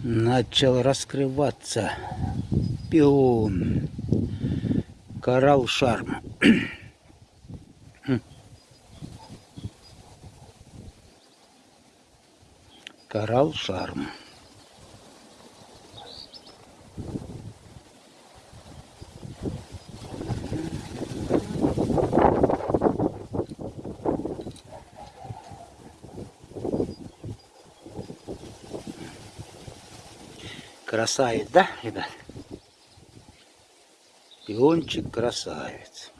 начал раскрываться пион. Коралл шарм. Коралл шарм. Красавец, да, ребят? Пиончик красавец.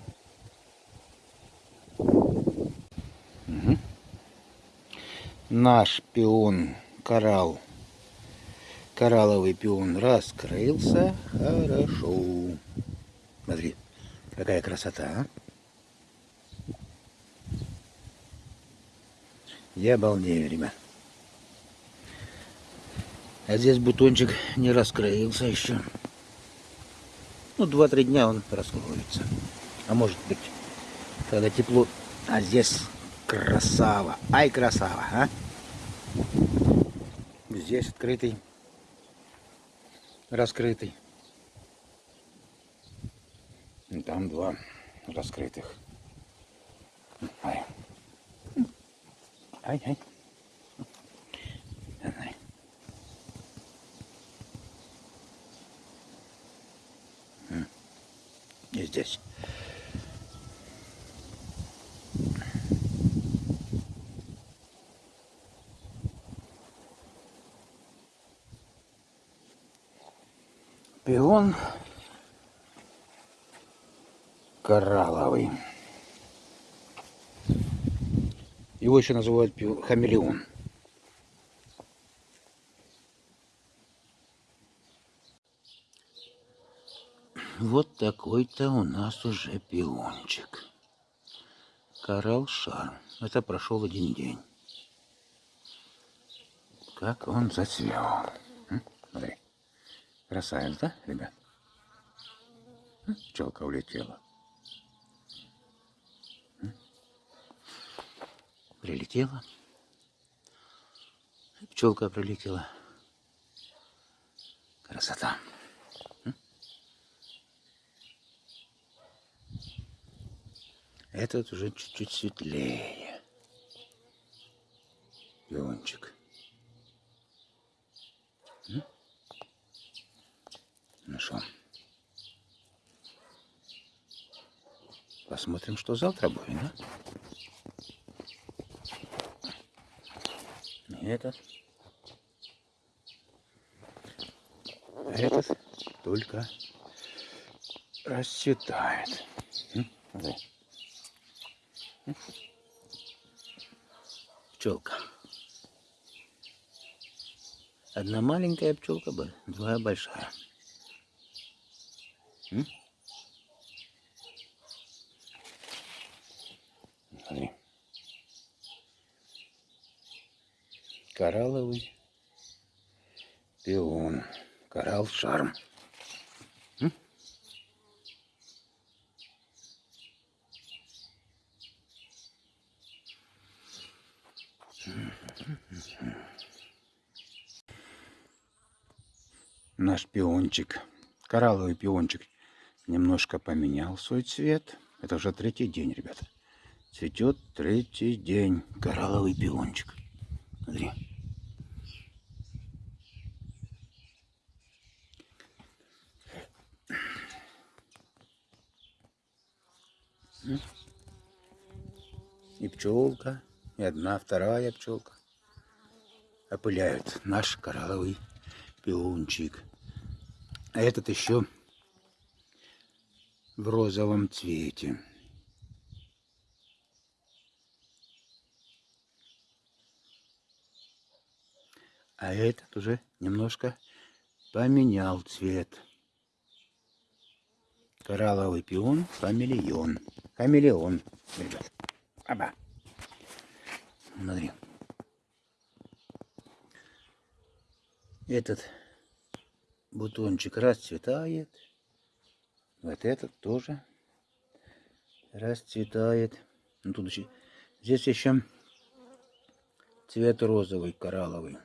Угу. Наш пион коралл, коралловый пион раскрылся хорошо. Смотри, какая красота, а? Я обалдею, ребят. А здесь бутончик не раскрылся еще. Ну, два-три дня он раскроется. А может быть, когда тепло. А здесь красава. Ай, красава, а? Здесь открытый, раскрытый. И там два раскрытых. Ай. Ай, ай. И здесь. Пион коралловый. Его еще называют хамелеон. Вот такой-то у нас уже пиончик. Коралл шарм. Это прошел один день. Как он зацвел. Смотри. Красавец, да, ребят? Пчелка улетела. Прилетела. Пчелка прилетела. Красота. Этот уже чуть-чуть светлее. Пиончик. Ну что? Посмотрим, что завтра будет, да? Этот. Этот только расцветает. Смотри. Пчелка. Одна маленькая пчелка, два большая. Смотри. Коралловый пион. Коралл шарм. Наш пиончик, коралловый пиончик, немножко поменял свой цвет. Это уже третий день, ребята. Цветет третий день коралловый пиончик. Смотри. И пчелка и одна, вторая пчелка опыляют наш коралловый пиончик. А этот еще в розовом цвете. А этот уже немножко поменял цвет. Коралловый пион, хамелеон. Хамелеон, ребят. Аба. Смотри. Этот бутончик расцветает. Вот этот тоже расцветает. Ну, тут еще, здесь еще цвет розовый, коралловый.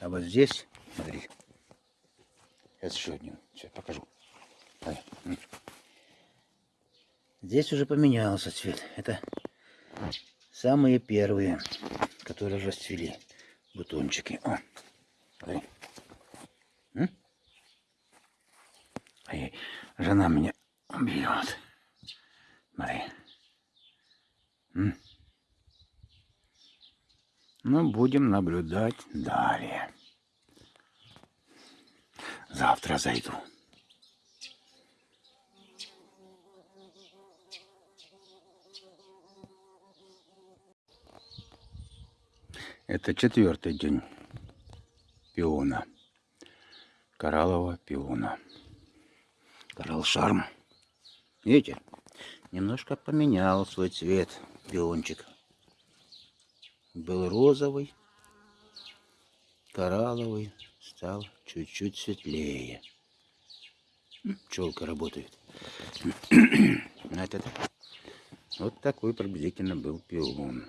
А вот здесь, смотри, сейчас еще один, сейчас покажу. Здесь уже поменялся цвет. Это самые первые, которые расцвели бутончики. О, смотри. М? Ай, жена меня бьет. Смотри. М? Ну, будем наблюдать далее. Завтра зайду. Это четвертый день пиона. Кораллового пиона. Коралл шарм. Видите? Немножко поменял свой цвет пиончик. Был розовый, коралловый, стал чуть-чуть светлее. Пчелка работает. Значит, вот такой приблизительно был пион.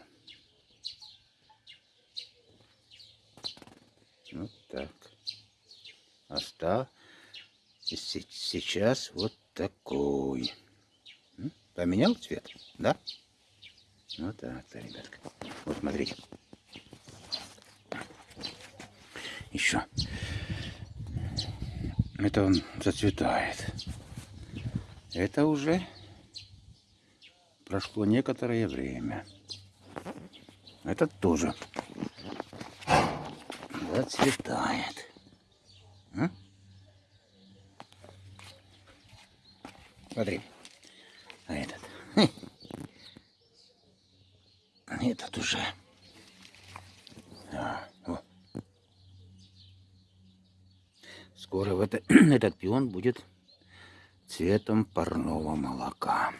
Вот так. А стал сейчас вот такой. Поменял цвет, да? Вот так-то, ребятка. Вот смотрите. Еще. Это он зацветает. Это уже прошло некоторое время. Этот тоже зацветает. А? Смотри. А этот. Этот уже. А. Скоро в это, этот пион будет цветом парного молока.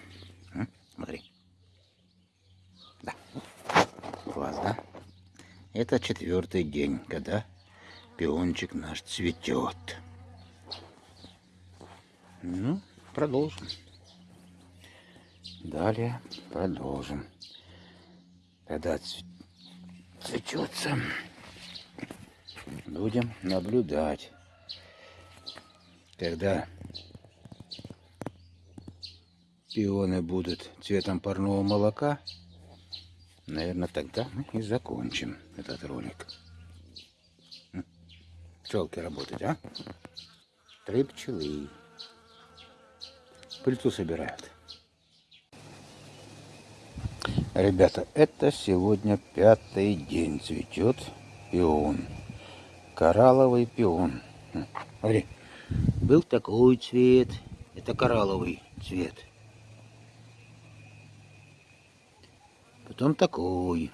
М? Смотри. Да. Класс, да? Это четвертый день, когда пиончик наш цветет. Ну, продолжим. Далее продолжим. Когда цветется, будем наблюдать. Когда пионы будут цветом парного молока, наверное, тогда мы и закончим этот ролик. Пчелки работать, а? Три пчелы. Пыльцу собирают. Ребята, это сегодня пятый день цветет пион. Коралловый пион. Смотри, был такой цвет. Это коралловый цвет. Потом такой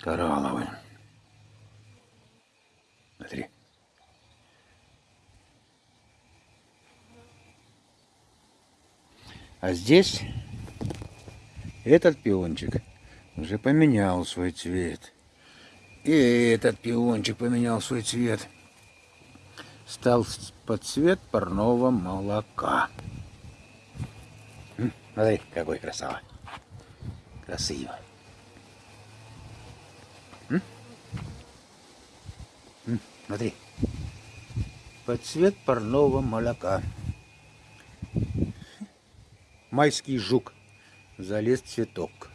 коралловый. Смотри. А здесь этот пиончик уже поменял свой цвет. И этот пиончик поменял свой цвет. Стал под цвет парного молока. Смотри, какой красава. Красиво. М? М? Смотри. Под цвет парного молока. Майский жук залез цветок.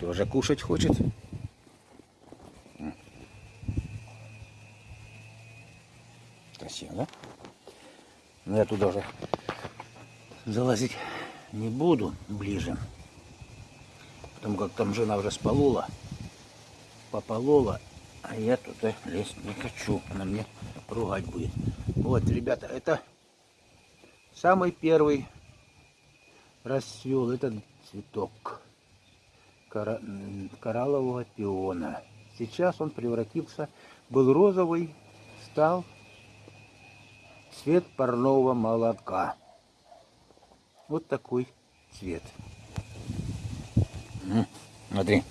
Тоже кушать хочет. Красиво, да? Но я туда уже залазить не буду ближе. Потому как там жена уже сполола. Пополола. А я туда лезть не хочу. Она мне ругать будет. Вот, ребята, это самый первый расцвел этот цветок кора... кораллового пиона. Сейчас он превратился, был розовый, стал цвет парного молока. Вот такой цвет. Смотри.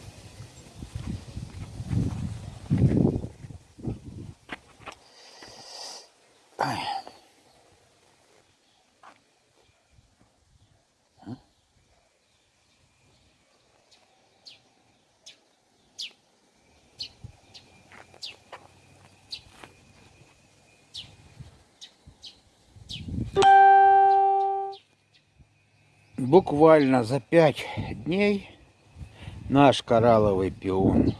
Буквально за пять дней наш коралловый пион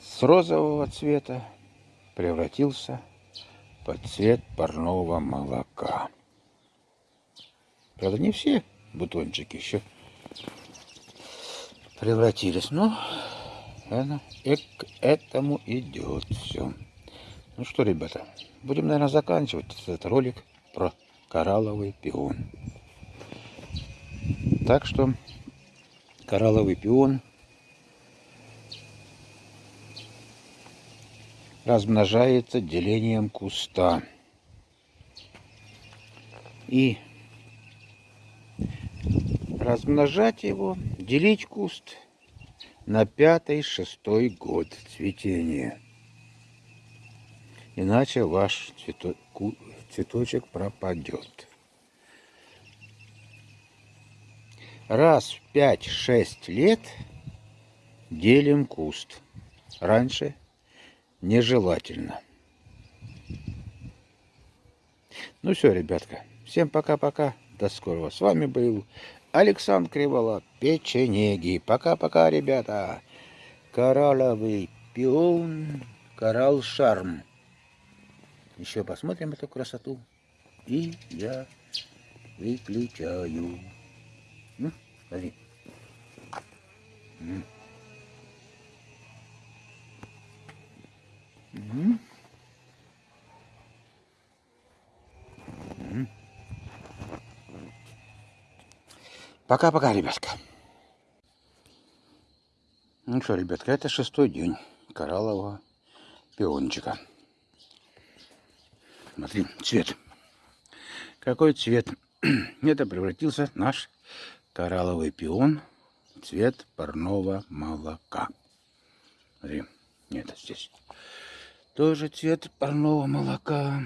с розового цвета превратился под цвет парного молока. Правда, не все бутончики еще превратились, но это, и к этому идет все. Ну что, ребята, будем, наверное, заканчивать этот ролик про коралловый пион. Так что коралловый пион размножается делением куста. И размножать его, делить куст на пятый-шестой год цветения. Иначе ваш цветочек пропадет. Раз в 5-6 лет делим куст. Раньше нежелательно. Ну все, ребятка. Всем пока-пока. До скорого. С вами был Александр Кривола, печенеги. Пока-пока, ребята. Коралловый пион, коралл шарм. Еще посмотрим эту красоту. И я выключаю. Ну, смотри. Пока-пока, ребятка. Ну что, ребятка, это шестой день кораллового пиончика. Смотри, цвет. Какой цвет? Это превратился наш коралловый пион. Цвет парного молока. Смотри, нет, здесь. Тоже цвет парного молока.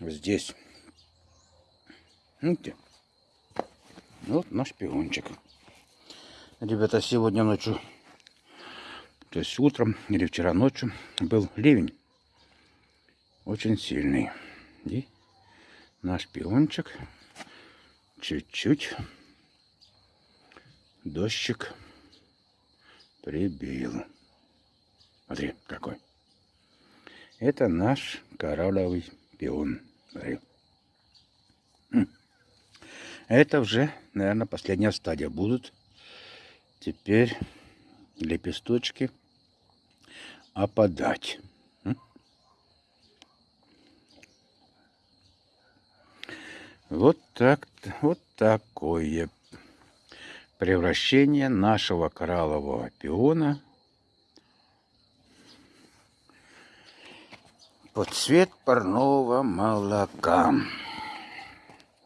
Здесь. Видите? Вот наш пиончик. Ребята, сегодня ночью, то есть утром или вчера ночью был ливень. Очень сильный. И наш пиончик чуть-чуть дождик прибил. Смотри, какой. Это наш коралловый пион. Смотри. Это уже, наверное, последняя стадия будут. Теперь лепесточки опадать. Вот так, вот такое превращение нашего кораллового пиона под цвет парного молока.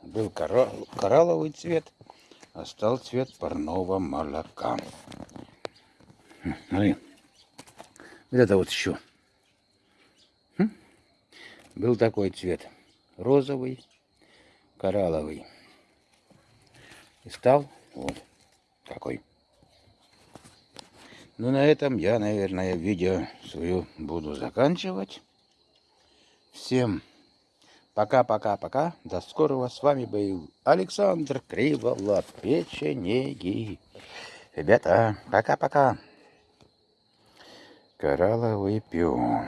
Был коралловый цвет, а стал цвет парного молока. Смотри. Вот это вот еще. Был такой цвет. Розовый, коралловый. И стал вот такой. Ну, на этом я, наверное, видео свою буду заканчивать. Всем Пока-пока-пока. До скорого. С вами был Александр Кривола, печенеги. Ребята, пока-пока. Коралловый пион.